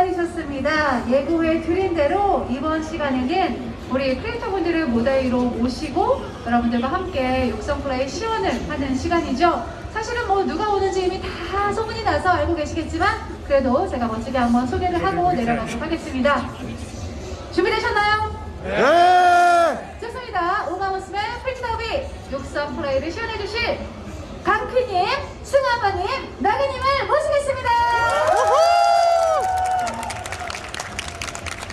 기다리셨습니다. 예고해 드린 대로 이번 시간에는 우리 크리에이터 분들을 무대위로 모시고 여러분들과 함께 육성 플레이 시연을 하는 시간이죠. 사실은 뭐 누가 오는지 이미 다 소문이 나서 알고 계시겠지만 그래도 제가 멋지게 한번 소개를 하고 내려가도록 하겠습니다. 준비되셨나요? 네! 좋습니다. 우마무스메 프리티 더비 육성 플레이를 시연해 주실 강피님, 승아바님, 나그님을 모시겠습니다.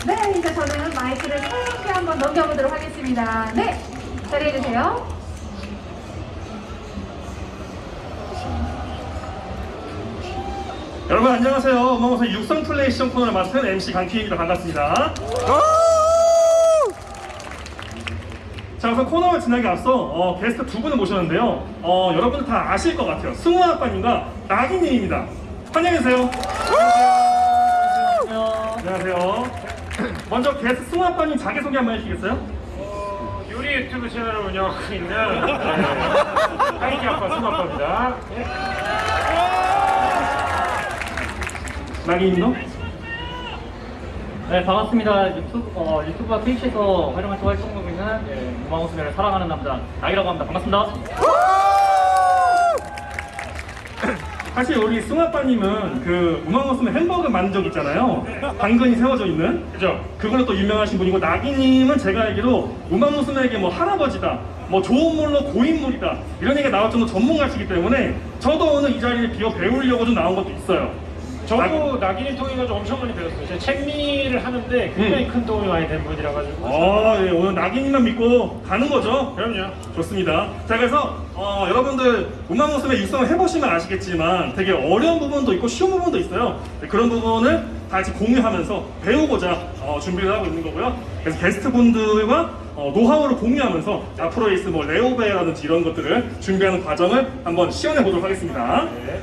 네, 이제 저는 마이크를 차갑게 한번 넘겨보도록 하겠습니다. 네, 자리해주세요. 여러분 안녕하세요. 어마무사 육성 플레이 시험 코너를 맡은 MC 강키입니다. 반갑습니다. 자 우선 코너를 지나기 앞서 어, 게스트 두 분을 모셨는데요. 어, 여러분들 다 아실 것 같아요. 승우 아빠님과 나기님입니다. 환영해주세요. 안녕하세요. 먼저 게스트 승우 아빠님 자기소개 한번 해주시겠어요? 요리 유튜브 채널을 운영하고 있는 하이키 아빠 승우 아빠입니다. 나기님도? 네 반갑습니다. 유튜브 어, 유튜브와 트위치에서 때 활동하고 있는 예, 우마우스메를 사랑하는 남자 나이라고 합니다. 반갑습니다. 사실 우리 승우 아빠님은 그 우마무스메 햄버거 만든 적 있잖아요. 당근이 세워져 있는. 그죠? 그걸로 또 유명하신 분이고 나기님은 제가 알기로 우마무스메에게 뭐 할아버지다 뭐 좋은 물로 고인물이다 이런 얘기가 나올 정도 전문가시기 때문에 저도 오늘 이 자리에 비어 배우려고 좀 나온 것도 있어요 저도 낙인을 통해 가지고 엄청 많이 배웠어요. 제가 책미를 하는데 굉장히 큰 도움이 많이 된 분이라 가지고. 어, 예, 오늘 나기님만 믿고 가는 거죠 그럼요. 좋습니다 자 그래서 어, 여러분들 우마무스메 육성을 해보시면 아시겠지만 되게 어려운 부분도 있고 쉬운 부분도 있어요 네, 그런 부분을 다 같이 공유하면서 배우고자 어, 준비를 하고 있는 거고요 그래서 게스트분들과 어, 노하우를 공유하면서 앞으로 있을 뭐 레오베라든지 이런 것들을 준비하는 과정을 한번 시연해 보도록 하겠습니다 네.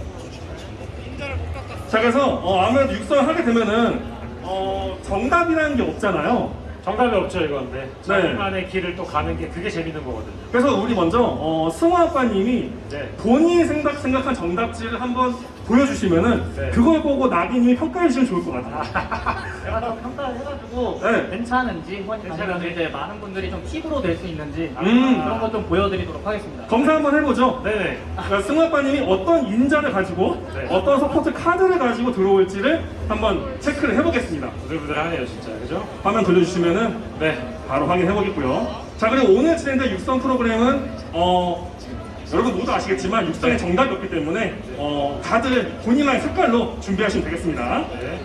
자 그래서 어, 아무래도 육성을 하게 되면은 어, 정답이라는 게 없잖아요 정답이 없죠 이건. 네. 네. 자기만의 길을 또 가는 게 그게 재밌는 거거든요. 그래서 우리 먼저 어, 승호 아빠님이 네. 본인이 생각, 생각한 정답지를 한번 보여주시면은 네. 그걸 보고 나기님이 평가해 주시면 좋을 것 같아요. 제가 좀 평가를 해가지고 네. 괜찮은지 아니면 괜찮은지. 이제 많은 분들이 좀 팁으로 될 수 있는지 음. 그런 것 좀 보여드리도록 하겠습니다. 검사 한번 해보죠. 네네. 그러니까 승호 아빠님이 어떤 인자를 가지고 네. 어떤 서포트 카드를 가지고 들어올지를 한번 체크를 해보겠습니다. 부들부들하네요 진짜. 그죠? 화면 돌려주시면은 네. 바로 확인해 보겠고요. 자 그리고 오늘 진행된 육성 프로그램은 어 여러분 모두 아시겠지만 육성에 정답이 없기 때문에 어 다들 본인만의 색깔로 준비하시면 되겠습니다. 네.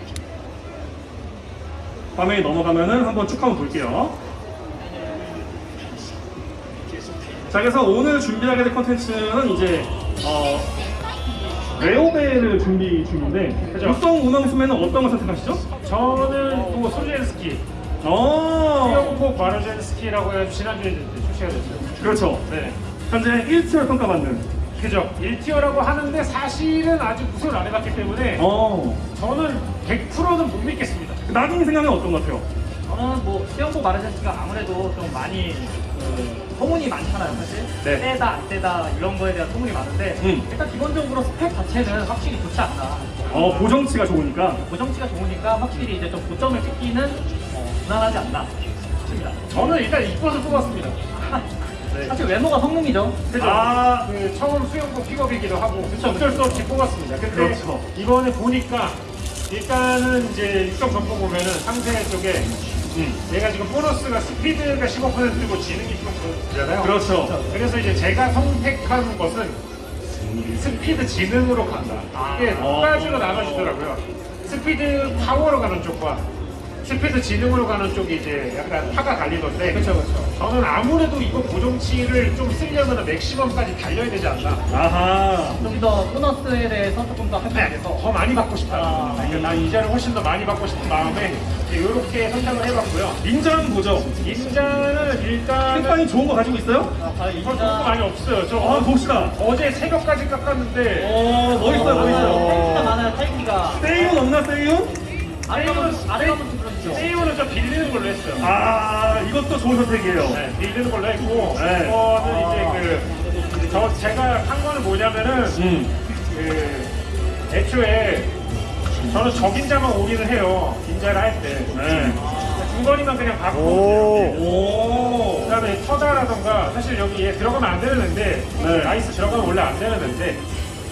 화면이 넘어가면은 한번 쭉 한번 볼게요. 자 그래서 오늘 준비하게 될 컨텐츠는 이제 어 레오벨을 준비 중인데 그죠. 육성 운항수매는 어떤 걸 선택하시죠? 저는 또 소젠스키, 어 수영복 마르젠스키라고 해가지고 지난주에 출시가 됐어요. 그렇죠. 네. 현재 1티어 평가받는 그죠. 1티어라고 하는데 사실은 아직 우승을 안 해봤기 때문에 어 저는 100%는 못 믿겠습니다. 나중에 생각하면 어떤 것 같아요? 저는 뭐 수영복 마르젠스가 아무래도 좀 많이 그 소문이 많잖아요 사실 네. 세다 안 세다 이런 거에 대한 소문이 많은데 음. 일단 기본적으로 스펙 자체는 확실히 좋지 않나 어 보정치가 좋으니까 고정치가 좋으니까 확실히 이제 좀 고점을 찍기는 어, 무난하지 않나 싶습니다 저는 일단 이뻐서 뽑았습니다. 사실 외모가 성능이죠 그죠? 아. 그 처음 수영복 픽업이기도 하고 어쩔 수 없이 뽑았습니다. 근데 그렇죠. 이번에 보니까 일단은 이제 육성 전보 보면은 상세 쪽에 음. 얘가 지금 보너스가 스피드가 15%고 지능이 15%잖아요. 그렇죠. 그래서 이제 제가 선택한 것은 스피드 지능으로 간다. 이게 두 아. 가지로 나눠지더라고요. 스피드 파워로 가는 쪽과 스피드 지능으로 가는 쪽이 이제 약간 파가 갈리던데. 그렇죠, 그렇죠. 저는 아무래도 이거 고정치를 좀 쓰려면 맥시멈까지 달려야 되지 않나. 아하 좀 더 보너스에 대해서 조금 더 할수 네, 더 많이 받고 싶다. 아. 그러니까 난 이자를 훨씬 더 많이 받고 싶은 마음에 이렇게 선택을 해봤고요. 인자 한번 보죠. 인자는 일단은 색깔이 좋은 거 가지고 있어요? 아, 과연 이거 좋은 거 많이 없어요. 저 아 봅시다. 어제 새벽까지 깎았는데 어 멋있어요 멋있어요. 탈기가 많아요 탈기가 세이온 없나 세이온? 아래가 아래가 들어주죠 세이오는 좀 빌리는 걸로 했어요. 아 이것도 좋은 선택이에요. 네, 빌리는 걸로 했고 네. 이거는 이제 그 저 제가 한 거는 뭐냐면은 음. 그 애초에 저는 적인자만 올인을 해요. 긴자를 할 때. 네. 중거리만 그냥 오. 받고. 오. 그다음에 터다라던가 사실 여기 얘 들어가면 안 되는 앤데 네. 나이스 들어가면 원래 안 되는 앤데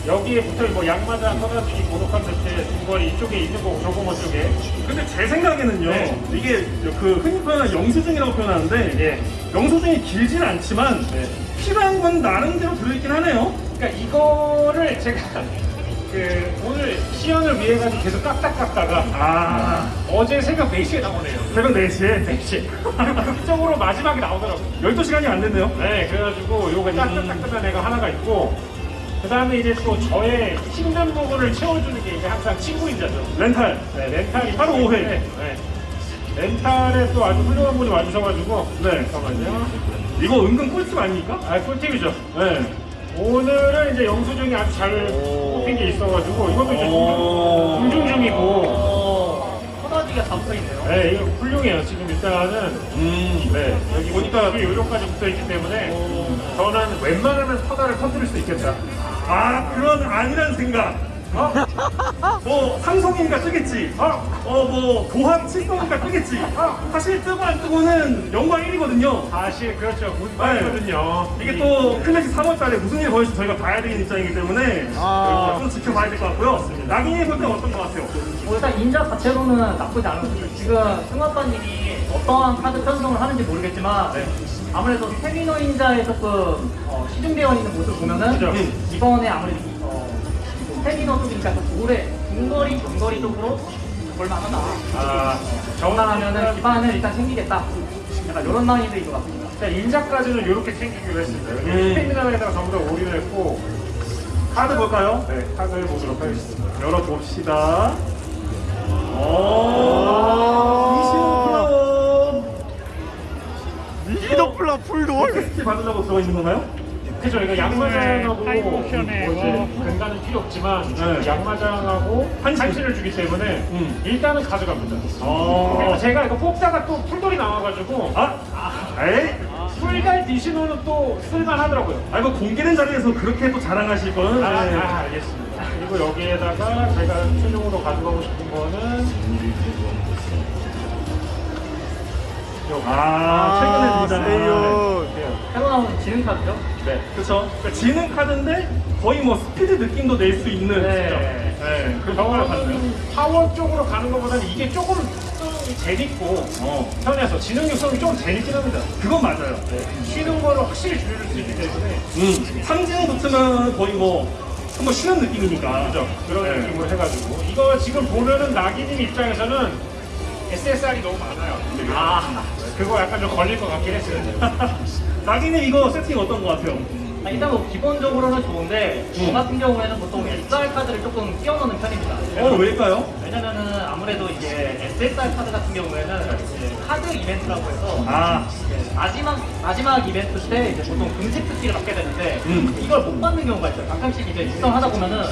여기에 붙어 뭐 양마자 터다주기 고독한 듯해 중거리 이쪽에 있는 거고 조공어 쪽에 근데 제 생각에는요, 네. 이게 그 흔히 표현하는 영수증이라고 표현하는데, 예. 영수증이 길진 않지만, 네. 필요한 건 나름대로 들어있긴 하네요. 그러니까 이거를 제가 그 오늘 시연을 위해 가지고 계속 깎다 깎다가 아, 어제 새벽 4시에 나오네요. 새벽 4시에 4시. 극적으로 마지막에 나오더라고요. 12시간이 안 됐네요. 네, 그래가지고 요거 딱딱딱딱한 애가 하나가 있고 그 다음에 이제 또 저의 힘든 부분을 채워주는 게 이제 항상 친구 인자죠. 렌탈. 네, 렌탈이 오회. 때문에, 네. 렌탈에 또 아주 훌륭한 분이 와주셔가지고 네. 잠깐만요. 이거 은근 꿀팁 아닙니까? 아, 꿀팁이죠. 네. 오늘은 이제 영수증이 아주 잘 뽑힌 게 있어가지고 이것도 이제 오. 공중 중이고 어, 터다지가 다 붙어있네요. 네, 이거 훌륭해요. 지금 일단은 음. 네, 여기 보니까 그 요령까지 붙어있기 때문에 저는 웬만하면 터다를 터뜨릴 수 있겠다. 아, 그런 아니란 생각. 어? 뭐, 삼성이니까 뜨겠지. 어? 어, 뭐, 도합 칠성이니까 뜨겠지. 사실 뜨고 안 뜨고는 영광 1이거든요. 사실 그렇죠. 문방이거든요. 이게 또 클래식 3월달에 무슨 일이 벌어질지 저희가 봐야 되는 입장이기 때문에 아. 좀 지켜봐야 될 것 같고요. 낙인이 볼 때는 어떤 것 같아요? 뭐 일단 인자 자체로는 나쁘지 않았어요. 지금 승화빠님이 어떠한 카드 편성을 하는지 모르겠지만 아무래도 스테미너 인자에 조금 어, 시중되어 있는 모습을 보면은 그죠. 이번에 아무래도 이, 어, 스테미너 쪽이니까 좀 오래 중거리, 중거리 쪽으로 볼만하다. 아, 전환하면은 기반을 일단 챙기겠다. 약간 이런 마인드인 것 같습니다. 자, 인자까지는 이렇게 챙기기로 했습니다. 음. 스테미나에다가 전부 다 올인을 했고, 카드 볼까요? 네, 카드를 보도록 하겠습니다. 열어봅시다. 오, 아. 이시오 미기도 플라 풀돌. 플라워 받으려고 들어 있는 건가요? 그죠, 이거 양마장하고 네, 뭐 이제 필요 없지만 네. 양마장하고 한신. 한신을 주기 때문에 음. 일단은 가져갑니다. 어. 그리고 제가 이거 뽑다가 또 풀돌이 나와가지고 아, 에이? 풀갈 디시노는 또 쓸만하더라고요. 아, 이거 공개된 자리에서 그렇게 또 자랑하실 거는. 아, 네. 아, 알겠습니다. 그리고 여기에다가 제가 최종으로 가져가고 싶은 거는 요거. 아, 최근에. 세윤. 새로 나온 지능 카드죠? 네. 그쵸. 그러니까 지능 카드인데 거의 뭐 스피드 느낌도 낼 수 있는. 네. 진짜. 네. 그 경험을 봤어요. 파워 쪽으로 가는 것보다는 이게 조금 좀 재밌고 어. 편해서 지능 육성이 좀 재밌긴 합니다. 그건 맞아요. 쉬는 거를 확실히 줄여줄 수 있기 때문에 음. 삼진 붙으면 거의 뭐 한번 쉬는 느낌이니까. 그죠? 그런 네. 느낌으로 해가지고 이거 지금 보면은 나기님 입장에서는 SSR이 너무 많아요. 아 그거 약간 좀 걸릴 것 같긴 했어요. 낙이는 이거 세팅 어떤 것 같아요? 아, 일단 뭐 기본적으로는 좋은데 저 음. 같은 경우에는 보통 SR 카드를 조금 끼워 넣는 편입니다. 어, 왜일까요? 왜냐면은 아무래도 이게 SSR 카드 같은 경우에는 이제 카드 이벤트라고 해서 아, 이제 마지막 마지막 이벤트 때 이제 보통 금색 특기를 받게 되는데 음. 이걸 못 받는 경우가 있어요. 가끔씩 이제 육성하다 보면은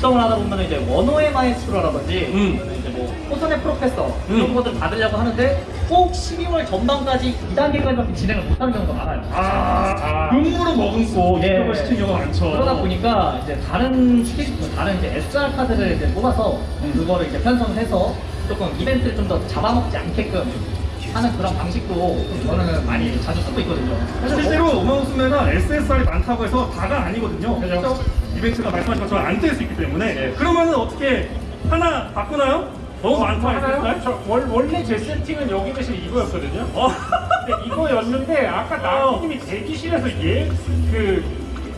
어, 육성을 하다 보면은 이제 원호의 마에스트로라든지 음. 이제 뭐 호선의 프로페서 음. 이런 것들 받으려고 하는데 꼭 12월 전반까지 2단계까지밖에 진행을 못하는 경우가 많아요. 아, 눈물을 머금고 예. 입력을 시키는 경우가 많죠. 그러다 보니까 이제 다른 스킬, 다른 이제 SR 카드를 이제 뽑아서 음. 그거를 이제 편성해서 조금 이벤트를 좀 더 잡아먹지 않게끔 하는 그런 방식도 저는 많이 자주 쓰고 있거든요. 실제로 우마우스메가 SSR이 많다고 해서 다가 아니거든요. 그죠? 이벤트가 말씀하신 것처럼 안뜰수 있기 때문에. 그러면은 어떻게 하나 바꾸나요? 너무 많다, 하나요? 저 원, 원래 제 세팅은 여기 대신 이거였거든요. 어. 근데 이거였는데 아까 나기님이 대기실에서 얘그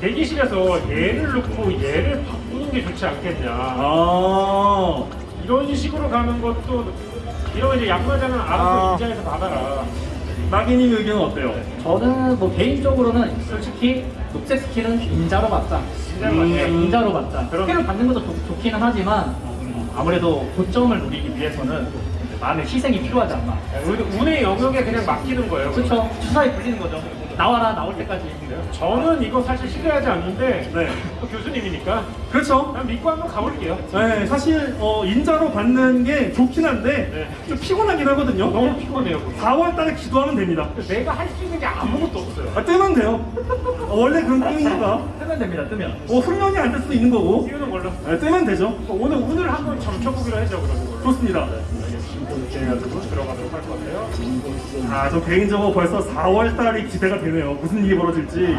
대기실에서 얘를 넣고 얘를 바꾸는 게 좋지 않겠냐. 아. 이런 식으로 가는 것도 이런 이제 양마장은 알아서 아. 인자에서 받아라. 낙이님 의견은 어때요? 저는 뭐 개인적으로는 솔직히 녹색 스킬은 인자로 받자. 인자로 음. 네, 인자로 받자. 그럼- 스킬을 받는 것도 좋, 좋기는 하지만 음, 아무래도 고점을 노리기 위해서는 많은 희생이 필요하지 않나. 운- 운의 영역에 그냥 맡기는 거예요. 그렇죠. 주사위 굴리는 거죠. 나와라 나올 때까지. 저는 이거 사실 신뢰하지 않는데 네. 또 교수님이니까 그렇죠. 그냥 믿고 한번 가볼게요. 네, 사실 어, 인자로 받는 게 좋긴 한데 네. 좀 피곤하긴 하거든요. 너무 피곤해요. 그거. 4월 달에 기도하면 됩니다. 내가 할 수 있는 게 아무것도 없어요. 아, 뜨면 돼요. 어, 원래 그런 게임이니까. 뜨면 됩니다. 뜨면. 어, 훈련이 안 될 수도 있는 거고. 띄우는 걸로. 네, 뜨면 되죠. 오늘 오늘 한번 점쳐보기로 하죠 걸로. 좋습니다. 이 렇게 해가지고 들어가도록 할것 같아요. 아, 저 개인적으로 벌써 4월 달이 기대가 되네요. 무슨 일이 벌어질지.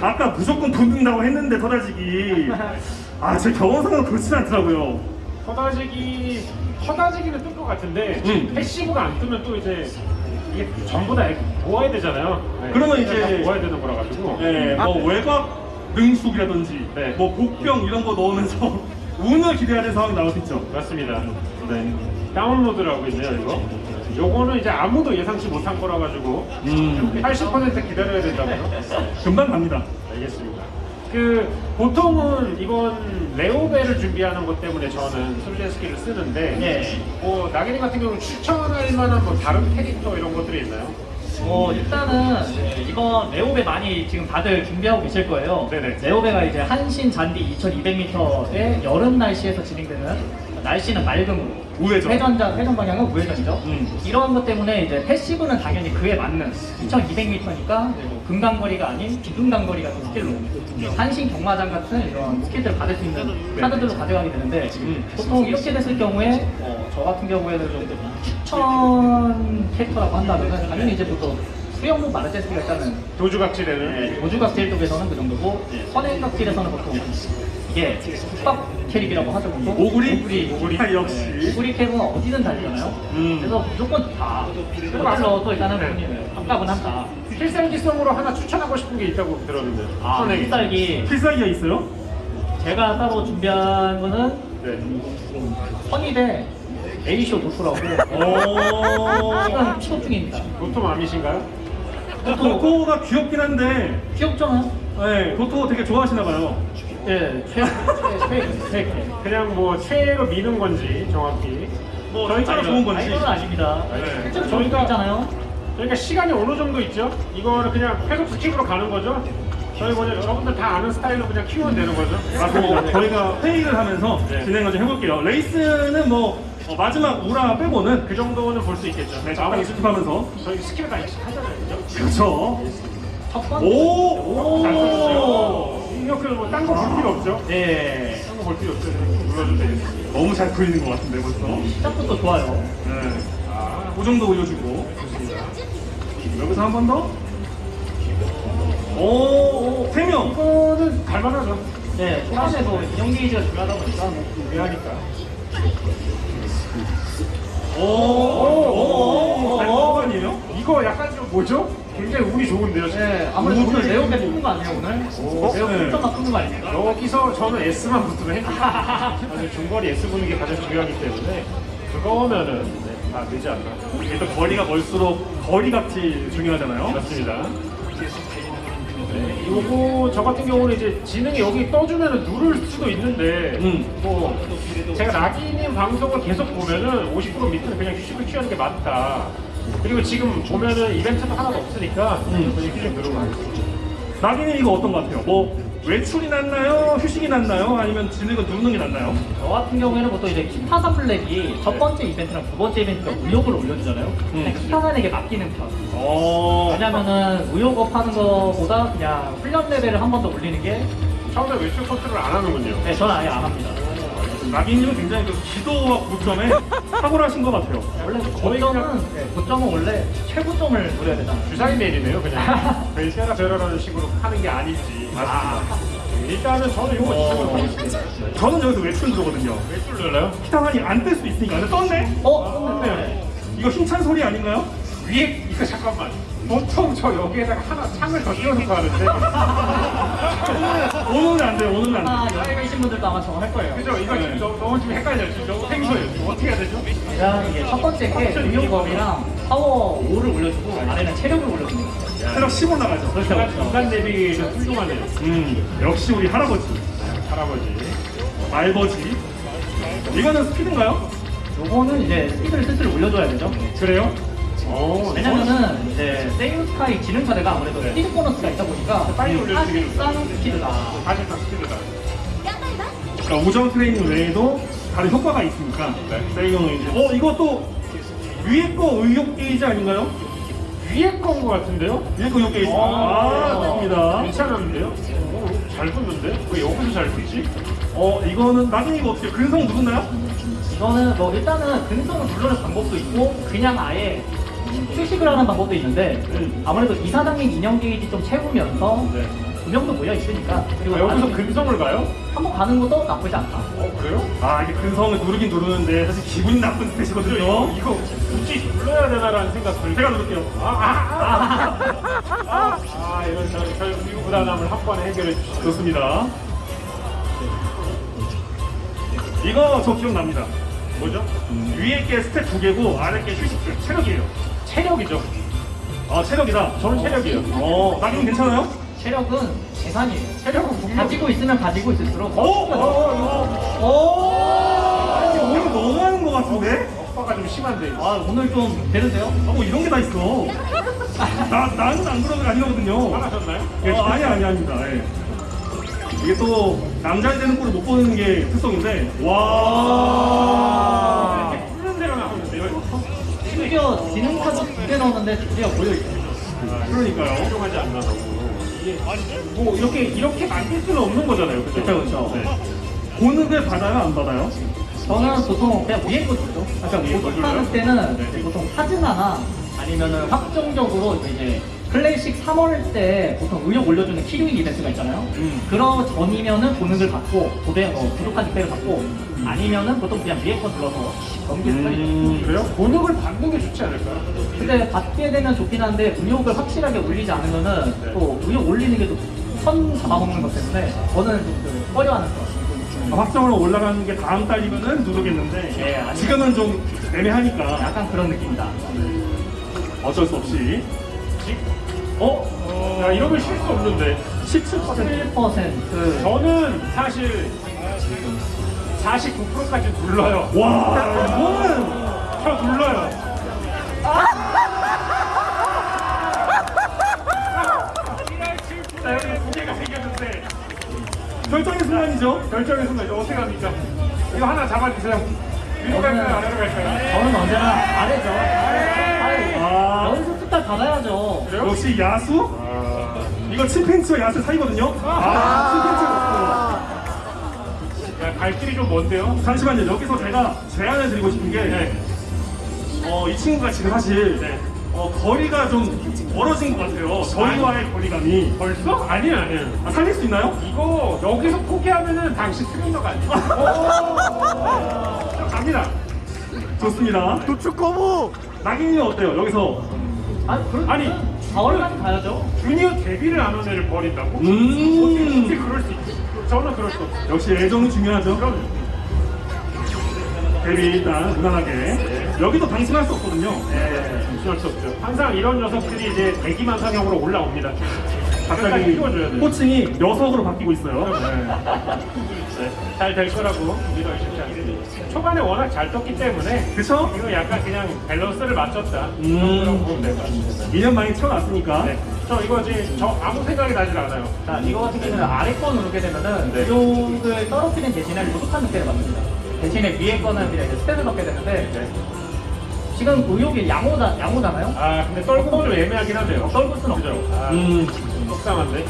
아까 무조건 돈 든다고 했는데 터다지기. 아, 제 경험상은 그렇진 않더라고요. 허다지기 허다지기는 뜰 것 같은데 음. 패시브가 안 뜨면 또 이제 이게 전부 다 모아야 되잖아요. 네. 그러면 이제- 다 모아야 되는 거라 가지고. 네, 뭐 외곽 능숙이라든지, 네. 뭐 복병 이런 거 넣으면서 운을 기대해야 되는 상황이 나올 수 있죠. 맞습니다. 네. 다운로드를 하고 있네요 이거. 요거는 이제 아무도 예상치 못한 거라 가지고 음. 80% 기다려야 된다고요? 금방 갑니다. 알겠습니다. 그 보통은 이건 레오벨을 준비하는 것 때문에 저는 솔레스키를 쓰는데 예. 뭐 나기님 같은 경우는 추천할 만한 뭐 다른 캐릭터 이런 것들이 있나요? 어 일단은 네, 이번 레오배 많이 지금 다들 준비하고 계실 거예요. 네네. 레오배가 이제 한신 잔디 2,200m의 여름 날씨에서 진행되는 날씨는 맑음으로. 우회전. 회전자 회전 방향은 우회전이죠. 음. 이러한 것 때문에 이제 패시브는 당연히 그에 맞는 2,200m니까 금강거리가 아닌 비금강거리 같은 스킬로. 한신 경마장 같은 이런 스킬들을 받을 수 있는 카드들로 가져가게 되는데 보통 이렇게 됐을 경우에 어, 저 같은 경우에는 좀 추천 캐릭터라고 한다면 당연히 이제 보통 수영복 마루젠스키가 일단은 도주각질에는 도주각질 쪽에서는 그 정도고 선행각질에서는 보통 이게 국밥 캐릭이라고 하죠 보통 오구리? 오구리 오구리. 아, 역시. 네, 오구리 캐릭은 어디든 달리잖아요 음. 그래서 무조건 좋다 그걸로 또 일단은 본인은 값은 한다 필살기성으로 하나 추천하고 싶은 게 있다고 들었는데 아 선행이. 필살기 필살기가 있어요? 제가 따로 준비한 거는 네. 선입의 메이쇼 도토라고 오. 지금 픽업 중입니다 도톰 아미신가요? 도토가 귀엽긴 한데, 귀엽죠? 네, 도토 되게 좋아하시나 봐요. 예, 최, 최, 최. 그냥 뭐 최애로 미는 건지 정확히 뭐 저희처럼 좋은 건지. 아이돌은 아닙니다. 네. 실제로 저희가- 저희가 있잖아요. 그러니까 시간이 어느 정도 있죠? 이거는 그냥 회복 스킵으로 가는 거죠? 저희 뭐냐 여러분들 다 아는 스타일로 그냥 키우면 되는 거죠? 맞고 저희가 회의를 하면서 네. 진행을 좀 해볼게요. 레이스는 뭐 어, 마지막 우라 빼고는 그 정도는 볼 수 있겠죠. 네, 잠깐 익숙하면서 저희 스킵을 다 익숙하잖아요, 그죠? 그렇죠. 첫 번째. 오, 잘 오. 이렇게 뭐딴거 볼 필요 없죠? 네. 딴거 볼 필요 없죠. 눌러주면 되겠습니다. 너무 잘 보이는 것 같은데 벌써. 시작부터 좋아요. 네, 아, 그 정도 올려주고 여기서 한 번 더. 오, 세 명. 이거는 갈만하죠. 네, 초반에도 인형 게이지가 중요하다 보니까 뭐 미하니까. 오, 오, 오, 잘 먹은 거 아니에요? 이거 약간 좀 뭐죠? 굉장히 운이 좋은데요, 지금. 네, 아무래도 오늘 레오가 뽑는 거 아니에요, 오늘? 오, 레오 네. 1점만 뽑는 거 아닙니까? 여기서 저는 S만 붙으면. 사실 중거리 S 보는 게 가장 중요하기 때문에 그거면은 네, 다 되지 않나. 일단 거리가 멀수록 거리 값이 중요하잖아요. 맞습니다. 네, 요거 저 같은 경우는 이제 지능이 여기 떠주면은 누를 수도 있는데 음. 뭐 제가 나기님 방송을 계속 보면은 50% 밑에는 그냥 휴식을 취하는 게 맞다. 그리고 지금 보면은 이벤트도 하나도 없으니까 음. 휴식 누르고 가겠습니다. 나기님 이거 어떤 것 같아요? 뭐 외출이 낫나요? 휴식이 낫나요? 아니면 진흙을 누르는 게 낫나요? 저 같은 경우에는 보통 이제 키타산 블랙이 첫 번째 이벤트랑 두 번째 이벤트가 의욕을 올려주잖아요. 그냥 키타산에게 맡기는 편. 어, 왜냐면은 의욕업 하는 거보다 그냥 훈련 레벨을 한 번 더 올리는 게 처음에 외출 컨트롤 안 하는군요. 네, 저는 아예 안 합니다. 나기님은 굉장히 그 기도와 고점에 탁월하신 것 같아요. 원래 고점은 네, 고점은 원래 최고점을 노려야 되잖아요. 주사위 내리네요, 그냥. 저희 세라 베라라는 식으로 하는 게 아닌지. 아, 일단은 저는 이거 하겠습니다. 저는 여기서 외출 누르거든요. 외출 눌러요? 키타산이 안뜰수 있으니까. 근데 떴네? 어? 네. 이거 힘찬 소리 아닌가요? 위에 이거 잠깐만. 보통 저 여기에다가 하나 창을 더 띄워놓고 하는데 오늘은 안 돼요, 오늘은 안 돼요. 아마 여기 계신 분들도 아마 저거 할 거예요. 그죠? 이거 지금 너무, 너무 지금 헷갈려요. 지금 너무 생소해요. 지금 어떻게 해야 되죠? 그냥 이게 첫 번째 게 의욕업이랑 파워 5를 올려주고 아래는 체력을 올려줍니다. 체력 10 올라가죠. 그렇죠, 그렇죠. 인간 내비는 훌륭하네요. 음, 역시 우리 할아버지. 할아버지. 말버지. 이거는 스피드인가요? 요거는 이제 스피드를 슬슬 올려줘야 되죠. 그래요? 어, 왜냐면은 이제 세이운스카이 지능차대가 아무래도 네. 스피드 보너스가 있다 보니까 빨리 수 있는 사실상 스피드다. 사실상 스피드다. 그러니까 우정 트레이닝 외에도 다른 효과가 있으니까 네. 세이운은 이제 어 이거 또 위에 거 의욕 게이지 아닌가요? 위에 건거 같은데요? 위에 거 의욕 게이지 아 맞습니다 괜찮은데요? 어, 잘 붙는데? 왜 여기서 잘 붙지? 어 이거는 나중에 이거 어떻게 근성 누르나요? 이거는 뭐 일단은 근성을 눌러는 방법도 있고 그냥 아예 휴식을 하는 방법도 있는데 음. 아무래도 이사장님 인형 게이지 좀 채우면서 네. 두 명도 모여 있으니까 그리고 아, 여기서 근성을 가요? 한번 가는 것도 나쁘지 않다. 어, 그래요? 아 이게 근성을 누르긴 누르는데 사실 기분이 나쁜 스탯이거든요 이거, 이거 굳이 눌러야 되나라는 생각 들 제가 누를게요 아, 아, 아, 아, 아, 이건 저, 저 이후 부담을 한 번에 해결해 주시죠. 좋습니다 이거 저 기억납니다 뭐죠? 위에 게 stat 두 개고 아래 게 휴식 체력이에요 체력이죠. 아 체력이다 저는 체력이에요. 어 나기님 괜찮아요? 체력은 재산이에요. 체력은 분명 가지고 있으면 가지고 있을수록 어? 어? 어? 아니 오늘 너무 하는 것 같은데? 오빠가 좀 심한데. 아 오늘 좀 되는데요? 아, 뭐 이런 게 다 있어. 나, 나는 안 그러는 게 아니거든요. 화나셨나요? 어, 아니, 아니, 아닙니다. 예. 이게 또, 남자이 되는 꼴을 못 보는 게 특성인데, 와. 심지어 지능카도 두개 넣었는데 두 개가 모여있어요. 그러니까요. 훌륭하지 않나서. 뭐 이렇게 이렇게 만들 수는 없는 거잖아요. 그죠? 그쵸. 네. 고능을 받아요, 안 받아요? 저는 보통 그냥 위에 거 주죠. 그러니까 위에 거 줘요? 때는 네. 이제 보통 카즈나나 아니면은 확정적으로 이제 클래식 3월 때 보통 의욕 올려주는 키류인 이벤트가 있잖아요. 음. 그런 전이면은 보능을 받고 고대 어, 부족한 득대를 받고 아니면은 보통 그냥 위에 거 눌러서 넘기는 편이죠. 음, 그래요? 본능을 받는 게 좋지 않을까요? 근데 받게 되면 좋긴 한데 의욕을 확실하게 올리지 않으면은 네. 또 의욕 올리는 게 또선 잡아먹는 것 때문에 저는 좀그 꺼려하는 것 같습니다. 확정으로 올라가는 게 다음 달이면은 누르겠는데, 예, 아니- 지금은 좀 애매하니까 약간 그런 느낌이다. 어쩔 수 없이. 어? 야, 이러면 쉴수 없는데. 17%. 11% 저는 사실 49%까지 눌러요. 와, 이거는. 저 눌러요. 자, 여기 두 개가 생겼는데 결정의 순간이죠. 결정의 순간 이거 어떻게 합니까? 이거 하나 잡아주세요. 위로 갈까요? 아래로 갈까요? 저는 언제나 아래죠. 아래. 아. 연습 스타 받아야죠. 역시 야수? 이거 침팬치와 야수 사이거든요? 아, 야, 갈 길이 좀 먼데요? 잠시만요. 여기서 제가 제안을 드리고 싶은 게, 네. 어, 이 친구가 지금 사실, 네. 어, 거리가 좀 멀어진 것 같아요. 저희와의 거리감이. 벌써? 아니에요, 아니에요. 아, 살릴 수 있나요? 이거 여기서 포기하면은 당신 트레이너가 아니에요. 자, 갑니다. 좋습니다. 도축 거부! 낙인이 어때요? 여기서. 아니, 그럼 아니, 4월까지 가야죠. 주니어 데뷔를 안 한 애를 버린다고? 음. 어떻게 그럴 수 있지? 저는 그럴 수 없어요. 역시 애정이 중요하죠. 그럼 데뷔 일단 무난하게. 여기도 방심할 수 없거든요. 네, 무시할 수 없죠. 항상 이런 녀석들이 이제 대기만 상형으로 올라옵니다. 갑자기. 호칭이 녀석으로 바뀌고 있어요. 네, 잘 될 거라고 믿어 의심치 않습니다. 초반에 워낙 잘 떴기 때문에 그쵸? 이거 약간 그냥 밸런스를 맞췄다. 음. 그런 보면 될것 같습니다. 2년 만에 태어났으니까. 네. 저 이거 지금 저 아무 생각이 나질 않아요. 자, 이거 같은 경우는 아래 거 누르게 되면은 네. 의욕을 떨어뜨리는 대신에 부족한 득대를 받습니다. 대신에 위에 거는 그냥 이제 stat을 넣게 되는데 네. 지금 의욕이 양호다, 양호잖아요? 아 근데 떨고 좀 애매하긴 하네요. 떨굴 순 없죠. 아, 음, 속상한데.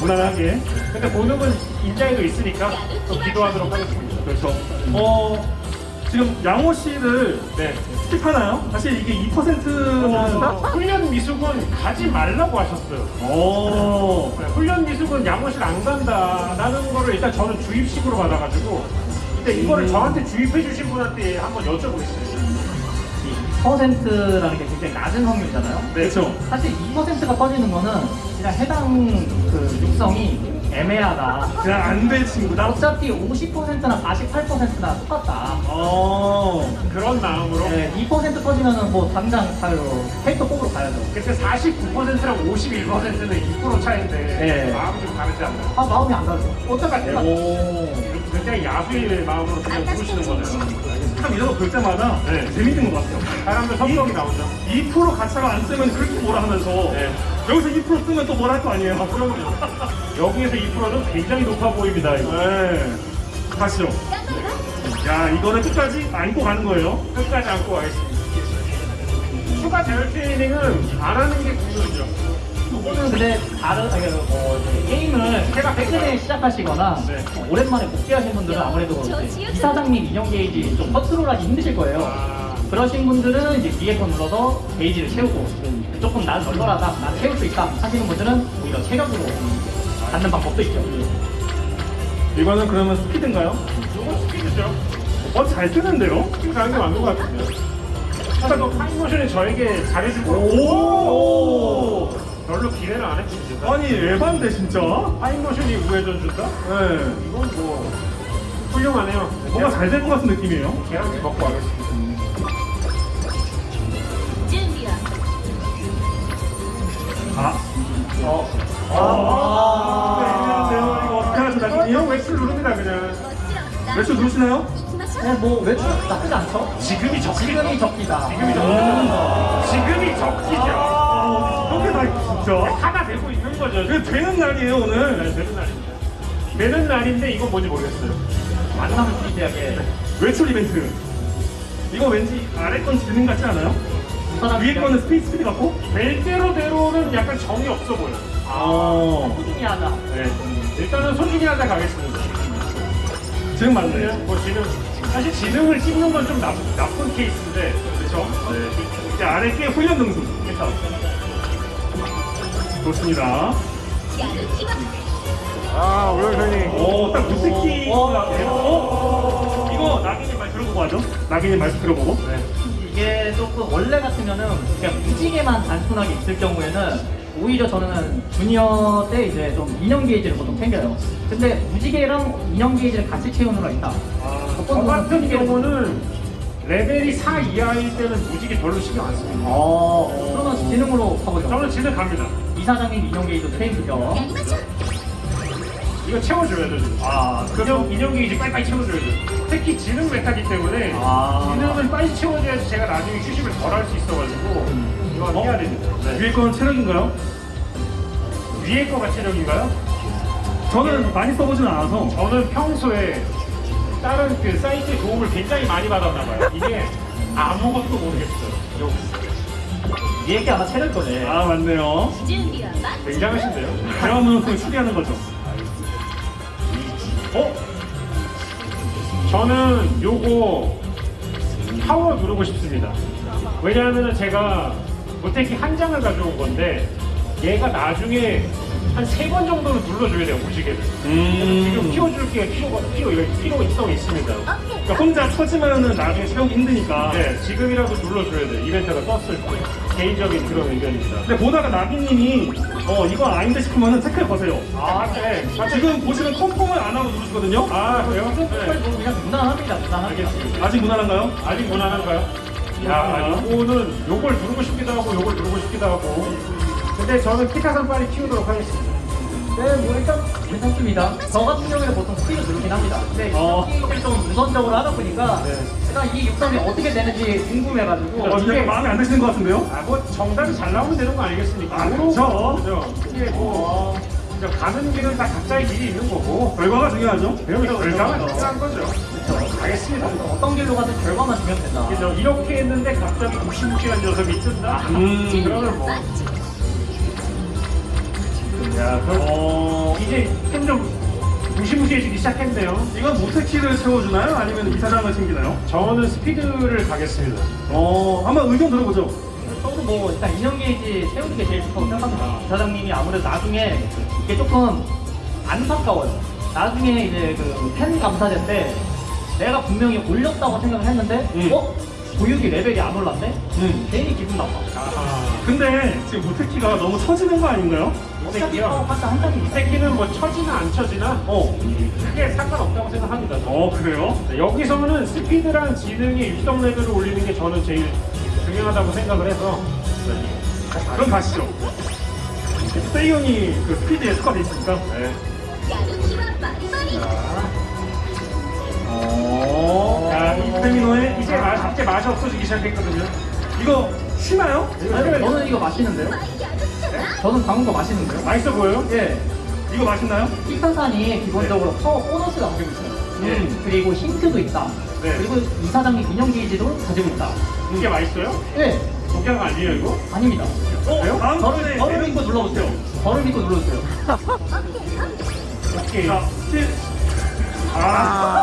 무난하게. 근데 본능은 인자에도 있으니까 또 기도하도록 하겠습니다. 그렇죠. 어, 지금 양호 씨를 네. 스킵하나요? 사실 이게 2%는. 어, 훈련 미숙은 가지 말라고 하셨어요. 오. 네, 훈련 미숙은 양호실 안 간다라는 거를 일단 저는 주입식으로 받아가지고 근데 이거를 음. 저한테 주입해 주신 분한테 한번 여쭤보겠습니다. 2%라는 게 굉장히 낮은 확률이잖아요. 네, 그렇죠. 사실 2%가 터지는 거는 그냥 해당 그 육성이 애매하다. 그냥 안 될 친구다. 어차피 50%나 48%나 똑같다. 어. 그런 마음으로 네, 2% 터지면은 뭐 당장 가요. 페이터 뽑으러 가야죠. 그때 49%랑 51%는 2% 차인데 네. 마음이 좀 다르지 않나요? 아 마음이 안 가죠. 어떡할 때가 오. 굉장히 야수의 마음으로 그냥 부르시는 거네요. 사람 이런 거 볼 때마다 네. 재밌는 것 같아요. 사람들 성격이 나오죠. 2% 가차가 안 쓰면 그렇게 뭐라 하면서 네. 여기서 2% 쓰면 또 뭐라 할 거 아니에요. 그럼요. 여기에서 2%는 굉장히 높아 보입니다. 이거. 네. 가시죠. 야, 이거는 끝까지 안고 가는 거예요. 끝까지 안고 가겠습니다. 추가 대열 트레이닝은 안 하는 게 국룰이죠. 근데 다른 아니, 어, 이제 게임을 최근에 시작하시거나 네. 어, 오랜만에 복귀하신 분들은 아무래도 이사장님 인형 게이지 좀 컨트롤하기 힘드실 거예요. 아. 그러신 분들은 이제 거 눌러서 게이지를 채우고 조금 난 널널하다, 난 채울 수 있다 하시는 분들은 오히려 체력으로 갖는 방법도 있죠. 이거는 그러면 스피드인가요? 이거 스피드죠. 어, 잘 쓰는데요? 스피드 가는 게 맞는 것 같은데요. 사실 뭐 파인모션이 저에게 잘해줄 거고 오! 별로 기대를 안 했습니다. 아니 에반데 진짜? 타임머신이 우회전 준다? 네. 이건 뭐 훌륭하네요. 뭔가 잘 될 것 같은 느낌이에요. 계란찜 먹고 가겠습니다. 외출 누르시나요? 네, 뭐 외출 나쁘지 않죠? 지금이 적기다. 지금이 적기다. 지금이 적기죠. 아, 이렇게 다 진짜. 하나 되고 있는 거죠. 이게 되는 날이에요, 네, 오늘. 되는 날입니다. 되는 날인데 이건 뭔지 모르겠어요. 만나면 비대하게 외출 이벤트. 이거 왠지 아래 건 지능 같지 않아요? 위에 거는 스피드 스피드 같고? 될 대로대로는 약간 정이 없어 보여. 아. 하자. 네. 일단은 소중히 하자 가겠습니다. 지금 맞네요. 뭐 지능 사실 지능을 찍는 건 좀 나쁜, 케이스인데 그렇죠? 네. 이제 아래 게 훈련 등수. 그렇죠. 좋습니다. 아, 오영선님. 오, 딱 무스키. 어? 이거 낙인님 말 들어보고 하죠? 낙인님 말씀 들어보고. 네. 이게 조금 원래 같으면은 그냥 무지개만 단순하게 있을 경우에는 오히려 저는 주니어 때 이제 좀 인형 게이지를 보통 챙겨요. 근데 무지개랑 인형 게이지를 같이 채우느라 있다. 아, 저 같은 경우는 레벨이 4 이하일 때는 무지개 별로 신경 안 씁니다. 아, 그러면 지능으로 가보죠. 저는 지능 갑니다. 이사장님 인형게이지 트레이드죠 이거 채워줘야 돼. 아, 인형, 인형게이지 빨리빨리 채워줘야 돼. 특히 지능 meta기 때문에 아. 지능을 빨리 채워줘야지 제가 나중에 휴식을 덜 할 수 있어가지고 음. 이거 어? 해야 됩니다. 네. 위에 거는 체력인가요? 위에 거가 체력인가요? 저는 네. 많이 써보진 않아서 저는 평소에 다른 그 사이트의 도움을 굉장히 많이 받았나봐요. 이게 아무것도 모르겠어요. 얘기 아마 채를 거네. 아 맞네요. 굉장하신데요? 드라마만큼 추리하는 거죠. 어? 저는 요거 파워 누르고 싶습니다. 왜냐하면 제가 모태키 한 장을 가져온 건데 얘가 나중에 한 세 번 정도는 눌러줘야 돼요 무지개를. 지금 음. 키워줄 게 필요가 필요 필요성이 있습니다. 그러니까 혼자 쳐지면은 나중에 채우기 힘드니까. 네, 지금이라도 눌러줘야 돼. 이벤트가 떴을 때. 개인적인 그런 의견입니다. 근데 보다가 나비님이 어 이건 아닌데 싶으면은 태클 거세요. 아, 네. 지금 보시면 컨펌을 안 하고 누르시거든요. 아, 그래요? 네. 네. 뭐 그냥 무난합니다, 무난합니다. 알겠습니다. 아직 무난한가요? 아직 무난한가요? 야, 요거는 요걸 누르고 싶기도 하고 요걸 누르고 싶기도 하고. 근데 저는 키타산 빨리 키우도록 하겠습니다. 네, 뭐 일단 괜찮습니다. 저 같은 경우에는 보통 스피드 누르긴 합니다. 근데 어. 이 게임을 좀 우선적으로 하다 보니까 네. 제가 이 육성이 어떻게 되는지 궁금해가지고 어, 이게 마음에 안 드시는 것 같은데요? 아, 뭐 정답이 잘 나오면 되는 거 아니겠습니까? 아, 그렇죠. 그죠? 이게 뭐 그냥 가는 길은 다 각자의 길이 있는 거고. 결과가 중요하죠. 그럼 결과가 중요한 거죠. 알겠습니다. 어떤 길로 가든 결과만 주면 된다. 그죠? 이렇게 했는데 갑자기 무시무시한 녀석이 뜬다. 음. 그러면 뭐. チ 야, 그럼 어, 이제 점점 무시무시해지기 시작했네요. 이건 모태키를 채워주나요? 아니면 이사장을 챙기나요? 저는 스피드를 가겠습니다. 어, 한번 의견 들어보죠. 저도 뭐 일단 인형 게이지 세우는 게 제일 좋다고 생각합니다. 사장님이 아무래도 나중에 이게 조금 안타까워요. 나중에 이제 그 팬 감사제 때 내가 분명히 올렸다고 생각을 했는데 음. 어? 보육이 레벨이 안 올랐네? 음. 괜히 기분 나빠. 아하. 근데 지금 모태키가 너무 처지는 거 아닌가요? 녹색이요. 색기는 어, 뭐 쳐지나 안 쳐지나 뭐 어. 크게 상관없다고 생각합니다. 어 그래요? 네, 여기서는 스피드랑 지능이 유동 레벨을 올리는 게 저는 제일 중요하다고 생각을 해서 네. 그럼 가시죠. 세이온이 그 스피드에 스쿼드 있습니까? 네. 네. 어. 이 페미노에 이제 맛, 이제 맛이 없어지기 시작했거든요. 이거 심하요? 네. 아니면 저는 이거 마시는데요? 저는 방금 거 맛있는데요? 맛있어 보여요? 예. 이거 맛있나요? 티탄산이 기본적으로 파워 보너스가 가지고 있어요. 음. 그리고 힌트도 있다. 네. 그리고 이사장님 인형 게이지도 가지고 있다. 이게 맛있어요? 예. 독양 아니에요 이거? 아닙니다. 어, 다음 저를, 번에 저를 믿고 눌러보세요. 저를 믿고 눌러주세요. 오케이. 자, 실. 아.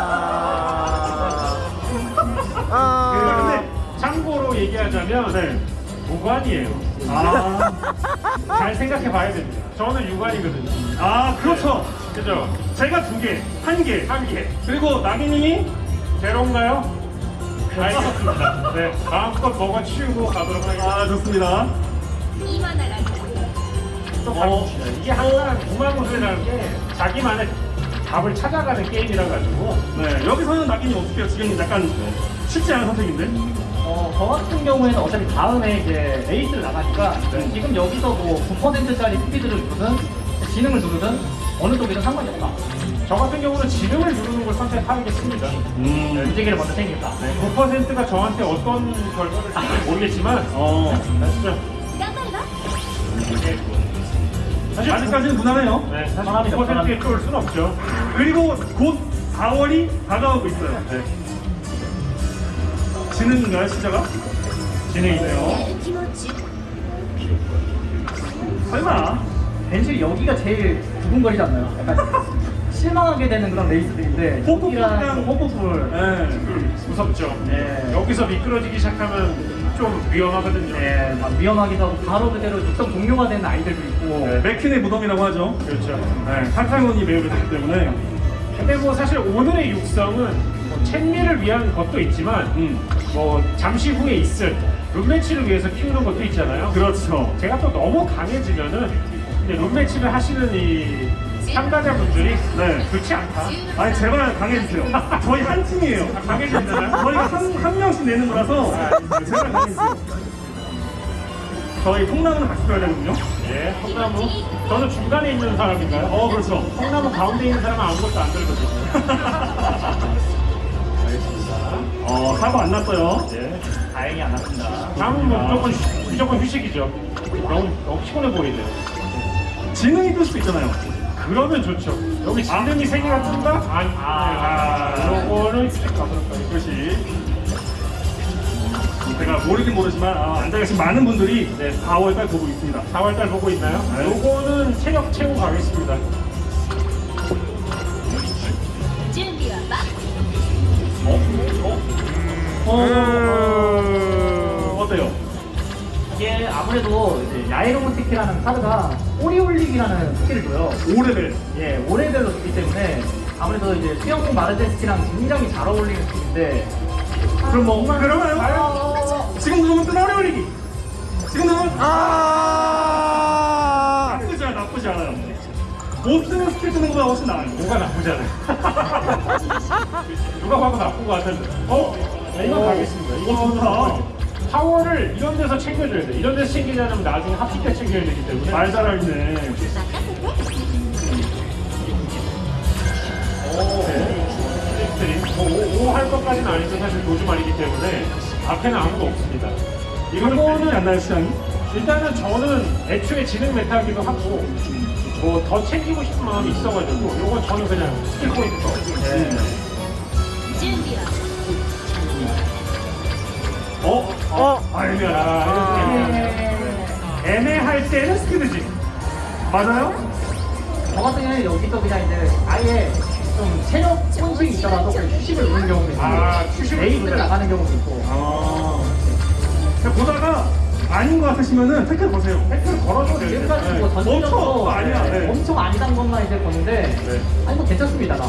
근데 참고로 얘기하자면 네. 5관이에요 아, 잘 생각해 봐야 됩니다. 저는 6관이거든요 아, 그렇죠. 그죠. 제가 두 개, 한 개, 한 개. 그리고 나기님이 제로인가요? 네, 알겠습니다. 네, 마음껏 먹어 치우고 가도록 하겠습니다. 아, 좋습니다. 이만하라. 또 어, 이게 항상 무마무술이라는 게 자기만의 답을 찾아가는 게임이라 가지고 네, 여기서는 나기님 어떻게 해요? 지금 약간 쉽지 않은 선택인데? 어, 저 같은 경우에는 어차피 다음에 이제 레이스를 나가니까 네. 지금 여기서 뭐 9%짜리 스피드를 누르든 지능을 누르든 어느 쪽이든 상관이 없다. 저 같은 경우는 지능을 누르는 걸 선택하겠습니다. 음. 네, 움직이를 먼저 생길까 네. 9%가 저한테 어떤 결과를 아, 모르겠지만, 어, 진짜. 사실 아직까지는 무난해요. 네, 사실 아, 9%에 끌을 순 없죠. 그리고 곧 4월이 다가오고 있어요. 네. 지는 건가요, 진짜가? 진행이네요. 설마. 벤실 여기가 제일 두근거리지 않나요? 약간 실망하게 되는 그런 레이스들인데 호폭이랑 네, 무섭죠 네. 여기서 미끄러지기 시작하면 좀 위험하거든요 네, 막 위험하기도 하고 바로 그대로 육성 동료가 되는 아이들도 있고 네, 맥퀸의 무덤이라고 하죠 그렇죠 탈탈몬이 매우를 했기 때문에 근데 뭐 사실 오늘의 육성은 뭐 챙미를 위한 것도 있지만 음. 뭐 잠시 후에 있을 룸매치를 위해서 키우는 것도 있잖아요. 그렇죠. 제가 또 너무 강해지면은 근데 룸매치를 하시는 이 참가자분들이 네. 좋지 않다. 아니, 제발 강해주세요. 저희 한 팀이에요. 강해지잖아요. 저희가 한, 한 명씩 내는 거라서 제발 강해주세요. 저희 통나무는 같이 써야 되거든요. 예, 콩나무. 저는 중간에 있는 사람인가요? 어, 그렇죠. 콩나무 가운데 있는 사람은 아무것도 안 들거든요. 어, 사고 안 났어요. 예. 다행히 안 났습니다. 다음은 뭐 무조건, 휴- 무조건 휴식이죠. 너무, 너무 피곤해 보이네요. 지능이 뜰 수도 있잖아요. 그러면 좋죠. 여기 지능이 세 개가 뜬다? 아니, 아. 아, 요거는 휴식 가도록 하겠습니다. 그것이. 제가 모르긴 모르지만 아, 앉아 계신 많은 분들이 네, 4월달 보고 있습니다. 4월달 보고 있나요? 네. 요거는 체력 채우고 가겠습니다. 어? 어? 어때요? 이게 아무래도 이제 야에노무테키라는 카드가 꼬리 올리기라는 스킬을 줘요. 5레벨. 예, 5레벨로 주기 때문에 아무래도 이제 수영복 마루젠스키랑 굉장히 잘 어울리는 스킬인데 그럼 뭐, 그러면 아, 지금 누르면 또 꼬리 올리기. 지금 누르면 아. 나쁘지 않아, 나쁘지 않아요. 없으면 스킬 뜨는 것보다 훨씬 나아요. 뭐가 나쁘잖아요. 누가 봐도 나쁜 것 같은데. 어? 네, 이건 가겠습니다. 이거부터 파워를 이런 데서 챙겨줘야 돼. 이런 데서 챙기려면 나중에 합식 때 챙겨야 되기 때문에 말 잘하네. 오할 것까지는 아니죠. 사실 도주말이기 때문에 앞에는 아무도 없습니다. 이거는 안나요 시장이? 일단은 저는 애초에 지능 meta기도 하고 뭐 더 챙기고 싶은 마음이 있어가지고 요건 저는 그냥 스킬 포인트. 네. 준비요. 어? 어. 아, 애매하다. 아, 애매할 때는 스피드지. 맞아요? 저 같은 경우는 여기서 그냥 이제 아예 좀 체력 손실이 있더라도 휴식을 누는 경우도 있고 아, 누르면. 나가는 경우도 있고 아. 보다가 아닌 것 같으시면은 태클 거세요. 팩트를 걸어줘도 되겠네. 지금까지 뭐 네. 전체적으로 엄청 아니야, 네. 엄청 아니단 것만 이제 보는데 네. 아니 뭐 괜찮습니다 나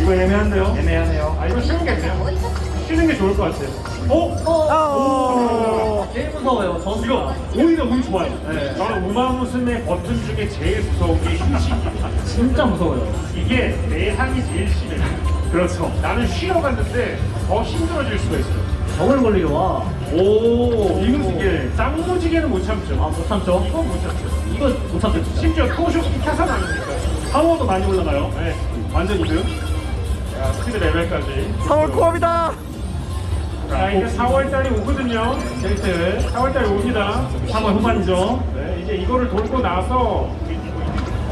이거 애매한데요? 애매하네요 아, 이거 쉬운겠네요. 쉬는 게 좋을 것 같아요. 어? 어. 제일 무서워요 저 이거 오히려 운 좋아요. 네, 저는 우마무스의 버튼 중에 제일 무서운 게 휴식이에요. 진짜 무서워요 이게 내상이 제일 심해요. 그렇죠. 나는 쉬러 갔는데 더 힘들어질 수가 있어요. 정을 걸리려 와. 오, 이거 쌍무지개는 못 참죠. 아, 못 참죠? 이건 못 참죠. 이거 못 참죠, 진짜. 심지어 토쇼키 타산 아닙니까? 파워도 많이 올라가요. 네. 완전 이득. 자, 스피드 레벨까지. 4월 코업이다. 자, 이제 4월달이 오거든요. 데이트. 4월달이 옵니다. 3월 후반이죠. 네, 이제 이거를 돌고 나서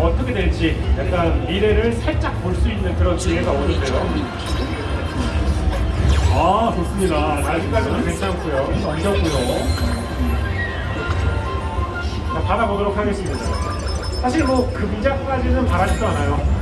어떻게 될지 약간 미래를 살짝 볼 수 있는 그런 기회가 오는데요. 아 좋습니다. 아직까지는 괜찮고요. 얹었고요. 자, 받아보도록 하겠습니다. 사실 뭐 금자까지는 바라지도 않아요.